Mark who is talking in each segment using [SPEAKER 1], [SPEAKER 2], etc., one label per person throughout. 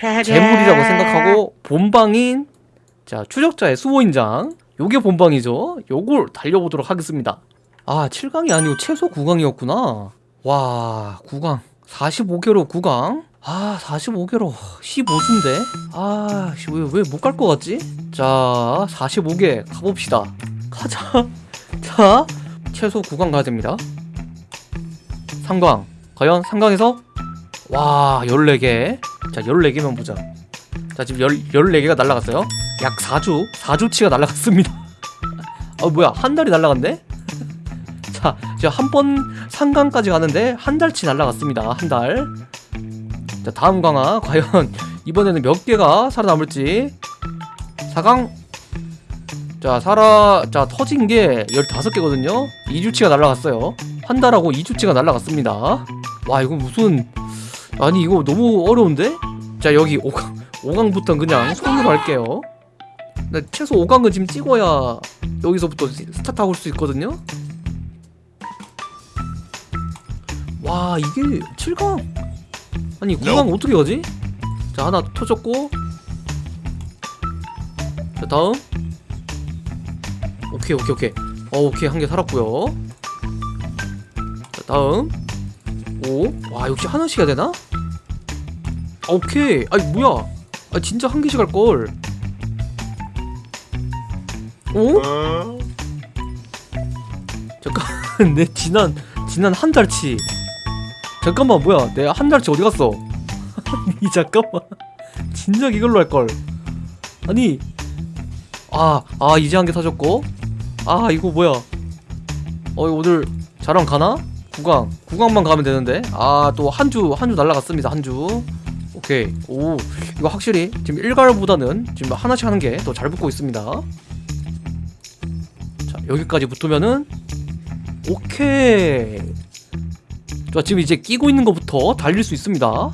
[SPEAKER 1] 재물이라고 생각하고 본방인 자 추적자의 수호인장. 요게 본방이죠. 요걸 달려보도록 하겠습니다. 아 7강이 아니고 최소 9강이었구나. 와 9강. 45개로 9강. 아 45개로 15주인데 아왜 왜 못 갈 것 같지? 자 45개 가봅시다. 가자. 자 최소 9강 가야 됩니다. 3강. 과연 3강에서? 와 14개 자 14개만 보자. 자 지금 10, 14개가 날라갔어요. 약 4주 4주치가 날라갔습니다. 아 뭐야 한 달이 날라갔네? 자 이제 한번 상강까지 가는데 한 달치 날라갔습니다. 한달자 다음 강화. 과연 이번에는 몇 개가 살아남을지. 4강. 자 살아 자 터진 게 15개거든요. 2주치가 날라갔어요. 한 달하고 2주치가 날라갔습니다. 와 이거 무슨 아니 이거 너무 어려운데? 자 여기 5강 5강부터 그냥 손으로 할게요. 나 최소 5강은 지금 찍어야 여기서부터 스타트 할수 있거든요? 와 이게 7강? 아니 9강 어떻게 가지? 자 하나 터졌고. 자 다음. 오케이 오케이 오케이. 어 오케이 한 개 살았고요. 자 다음. 오와 역시 하나씩 해야 되나? 아, 오케이. 아니 뭐야? 아 진짜 한 개씩 할걸. 오? 잠깐 내 지난 지난 한 달치. 잠깐만 뭐야? 내 한 달치 어디 갔어? 아니 잠깐만. 진작 이걸로 할걸. 아니. 아, 아 이제 한 개 사줬고. 아 이거 뭐야? 어 오늘 자랑 가나? 구강. 구강만 가면 되는데. 아 또 한 주 한 주 날라갔습니다 한주 오케이. 오 이거 확실히 지금 일괄보다는 지금 하나씩 하는 게 더 잘 붙고 있습니다. 자 여기까지 붙으면은 오케이. 자 지금 이제 끼고 있는 것부터 달릴 수 있습니다.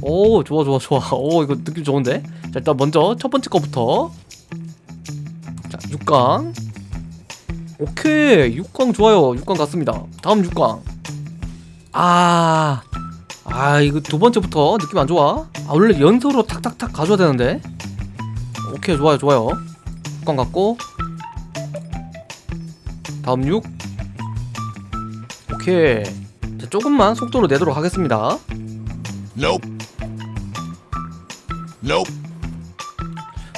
[SPEAKER 1] 오 좋아 좋아 좋아. 오 이거 느낌 좋은데? 자 일단 먼저 첫 번째 거부터. 자 6강. 오케이. 6강 좋아요. 6강 갔습니다. 다음 6강. 아... 아 이거 두 번째부터 느낌 안 좋아? 아 원래 연속으로 탁탁탁 가져야 되는데. 오케이 좋아요 좋아요. 6강 갔고. 다음 6 오케이. 자, 조금만 속도로 내도록 하겠습니다.
[SPEAKER 2] Nope. Nope.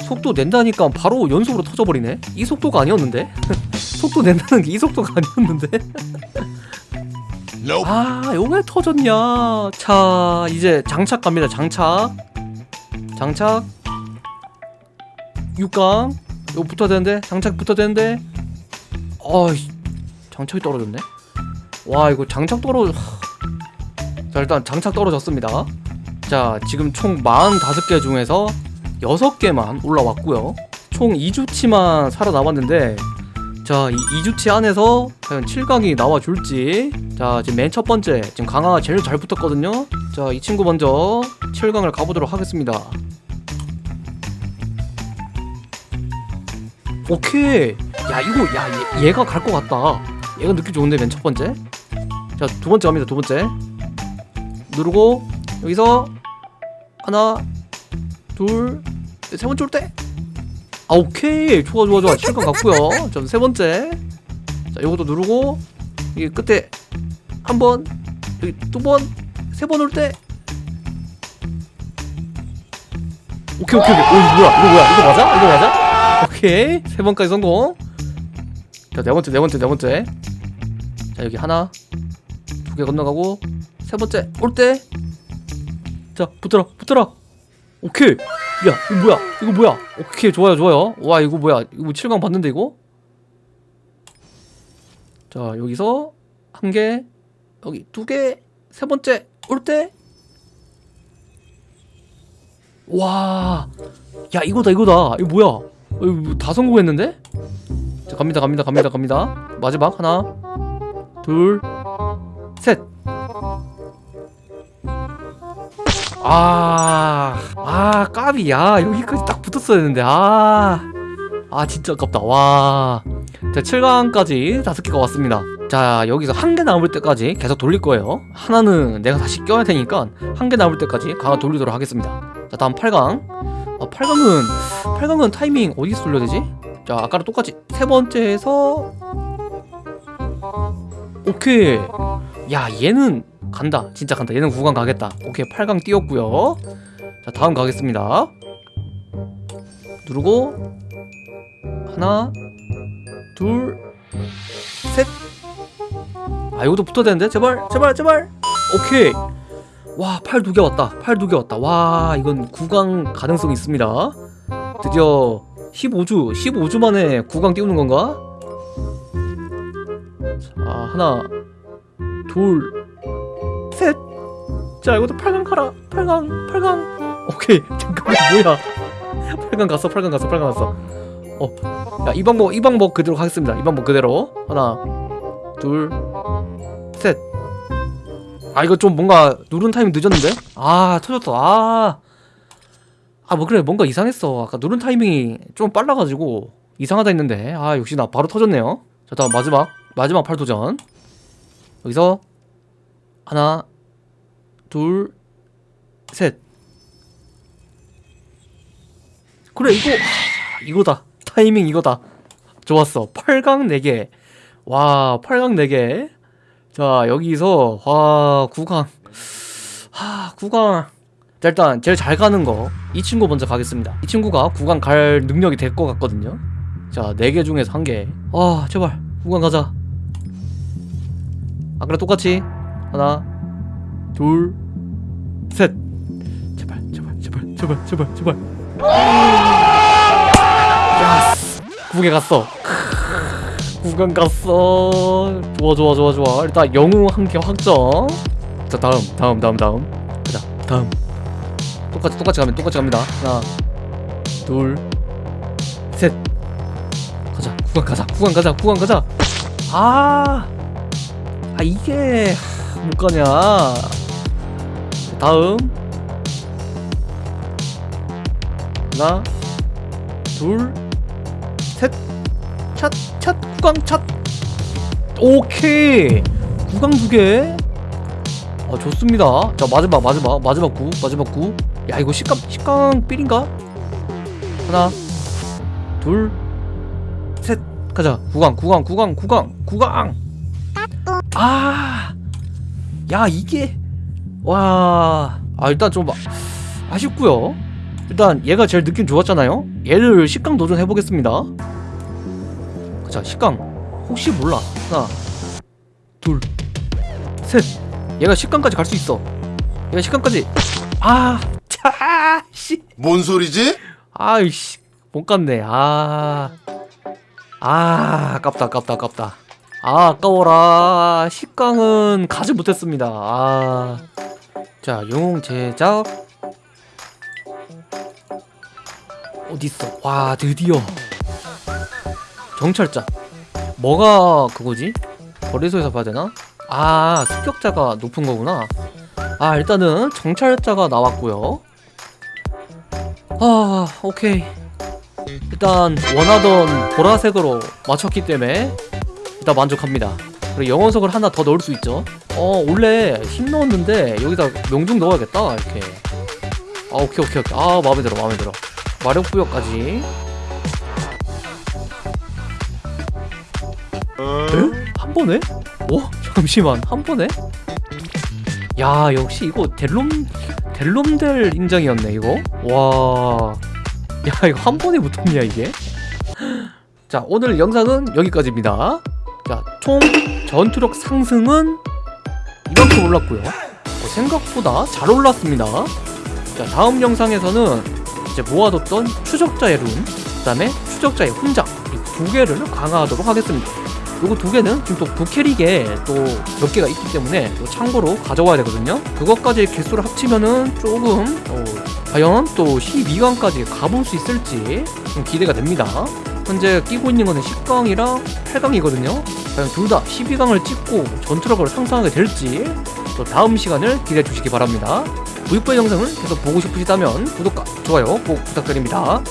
[SPEAKER 1] 속도 낸다니까 바로 연속으로 터져버리네. 이 속도가 아니었는데? 속도 낸다는 게 이 속도가 아니었는데
[SPEAKER 2] Nope.
[SPEAKER 1] 아, 요게 터졌냐. 자, 이제 장착 갑니다. 장착. 장착. 6강. 이거 붙어야 되는데. 장착 붙어야 되는데. 어이. 장착이 떨어졌네. 와, 이거 장착 떨어 자, 일단 장착 떨어졌습니다. 자, 지금 총 45개 중에서 6개만 올라왔고요. 총 2주치만 살아남았는데 자, 이 2주치 안에서 과연 7강이 나와줄지. 자, 지금 맨 첫 번째 지금 강화가 제일 잘 붙었거든요. 자, 이 친구 먼저 7강을 가보도록 하겠습니다. 오케이. 야, 이거 야, 얘, 얘가 갈 것 같다. 얘가 느낌 좋은데 맨 첫 번째? 자, 두 번째 갑니다, 두 번째. 누르고 여기서 하나 둘 세 번째 올 때 아 오케이. 좋아 좋아 좋아. 7강 갔고요. 자세 번째. 자 요것도 누르고 이게 끝에 한 번 여기 두 번 세 번 올 때. 오케이 오케이 오케이. 오 이거 뭐야? 이거 뭐야? 이거 맞아? 이거 맞아? 오케이. 세 번까지 성공. 자네 번째 네 번째 네 번째. 자 여기 하나 두 개 건너가고 세 번째 올 때. 자 붙어라 붙어라. 오케이 야 이거 뭐야? 이거 뭐야? 오케이 좋아요 좋아요. 와 이거 뭐야? 이거 7강 봤는데 이거? 자 여기서 한 개 여기 두 개 세 번째 올 때 와, 야 이거다 이거다. 이거 뭐야? 어, 이거 뭐다 성공했는데? 자 갑니다 갑니다 갑니다 갑니다. 마지막 하나 둘셋 아, 아, 까비, 야, 여기까지 딱 붙었어야 했는데, 아, 아, 진짜 아깝다, 와. 자, 7강까지 다섯 개가 왔습니다. 자, 여기서 한 개 남을 때까지 계속 돌릴 거예요. 하나는 내가 다시 껴야 되니까 한 개 남을 때까지 강화 돌리도록 하겠습니다. 자 다음 8강 아 8강은 8강은 타이밍 어디서 돌려야 되지? 자 아까랑 똑같이 세 번째에서 오케이 야 얘는 간다. 진짜 간다. 얘는 9강 가겠다. 오케이. 8강 띄웠고요. 자 다음 가겠습니다. 누르고 하나 둘셋아 이것도 붙어야 되는데? 제발 제발 제발. 오케이. 와, 팔 두 개 왔다. 팔 두 개 왔다. 와, 이건 구강 가능성 있습니다. 드디어 15주, 15주 만에 구강 띄우는 건가? 자, 하나, 둘, 셋. 자, 이것도 8강 가라. 8강, 8강. 오케이. 잠깐만, 뭐야. 8강 갔어, 8강 갔어, 8강 갔어. 어, 야, 이 방법, 이 방법 그대로 하겠습니다. 이 방법 그대로. 하나, 둘, 셋. 아 이거 좀 뭔가 누른 타이밍 늦었는데? 아 터졌다 아 아 뭐 그래 뭔가 이상했어 아까 누른 타이밍이 좀 빨라가지고 이상하다 했는데 아 역시 나 바로 터졌네요 자 다음 마지막 마지막 팔도전 여기서 하나 둘 셋. 그래 이거 하, 이거다. 타이밍 이거다. 좋았어. 8강 4개. 와 8강 4개. 자 여기서 와 구강. 하 구강. 자 일단 제일 잘 가는 거. 이 친구 먼저 가겠습니다. 이 친구가 구강 갈 능력이 될 것 같거든요. 자 4개 중에서 한개아 제발. 구강 가자. 아까랑 똑같이. 하나 둘 셋. 제발 제발 제발 제발 제발 제발. 야 구개 갔어. 구간 갔어. 좋아 좋아 좋아 좋아. 일단 영웅 한 개 확정. 자 다음 다음 다음 다음. 가자 다음. 똑같이 똑같이 가면 똑같이 갑니다. 하나 둘셋. 가자 구간 가자 구간 가자 구간 가자. 아, 아 이게 못 가냐 다음. 하나 둘셋찻찻 구강 찻 오케이. 구강 두개. 아 좋습니다. 자 마지막 마지막 마지막 구 마지막 구야 이거 식감 식강 삘인가? 하나 둘 셋. 가자. 구강 구강 구강 구강 구강. 아야 이게 와 아 일단 좀 아- 아쉽고요. 일단 얘가 제일 느낌 좋았잖아요. 얘를 식강 도전해 보겠습니다. 자 식강. 혹시 몰라. 하나 둘셋. 얘가 식강까지 갈 수 있어. 얘가 식강까지. 아 차 씨.
[SPEAKER 2] 뭔 소리지?
[SPEAKER 1] 아이씨 못 갔네. 아. 아 아깝다 아깝다 아깝다. 아 아까워라. 식강은 가지 못했습니다. 아 자 영웅 제작. 어딨어? 와 드디어. 정찰자. 뭐가 그거지? 거래소에서 봐야 되나? 아 습격자가 높은 거구나. 아 일단은 정찰자가 나왔고요. 아 오케이. 일단 원하던 보라색으로 맞췄기 때문에 일단 만족합니다 그리고 영원석을 하나 더 넣을 수 있죠 어 원래 힘 넣었는데 여기다 명중 넣어야겠다 이렇게 아 오케이 오케이 오케이 아 마음에 들어 마음에 들어 마력 부여까지 에? 한 번에? 어? 잠시만 한 번에? 야 역시 이거 델롬 델롬델 인장이었네 이거 와. 야 이거 한 번에 붙었냐 이게? 자 오늘 영상은 여기까지입니다. 자총 전투력 상승은 이만큼 올랐고요. 어, 생각보다 잘 올랐습니다. 자 다음 영상에서는 이제 모아뒀던 추적자의 룬, 그 다음에 추적자의 훈장 이 두 개를 강화하도록 하겠습니다. 요거 두 개는 지금 또 부캐릭에 또 몇 개가 있기 때문에 또 참고로 가져와야 되거든요. 그것까지 개수를 합치면은 조금 어, 과연 또 12강까지 가볼 수 있을지 좀 기대가 됩니다. 현재 끼고 있는 거는 10강이랑 8강이거든요. 과연 둘 다 12강을 찍고 전투력을 상승하게 될지 또 다음 시간을 기대해 주시기 바랍니다. V4 영상을 계속 보고 싶으시다면 구독과 좋아요 꼭 부탁드립니다.